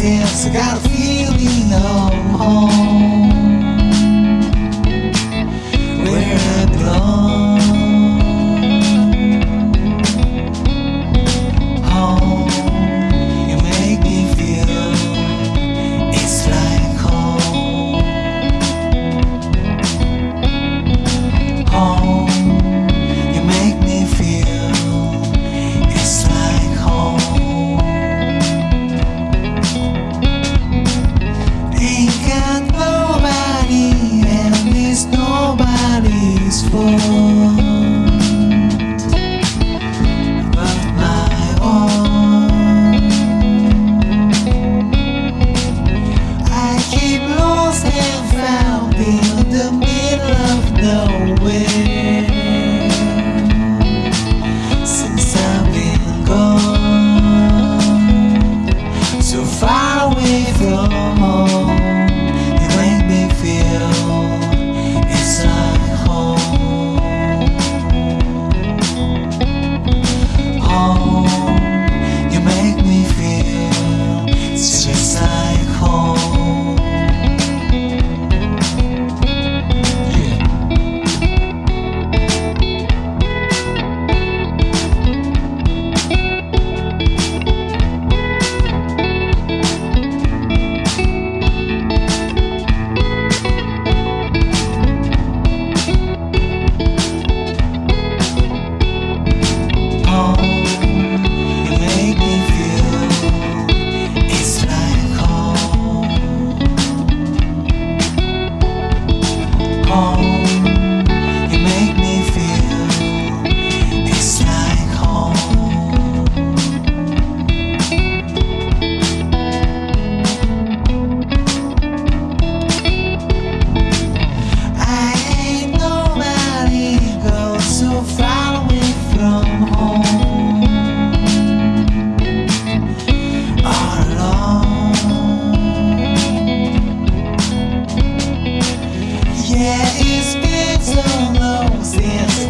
sense, I got a feeling I'm home. São não, sem esse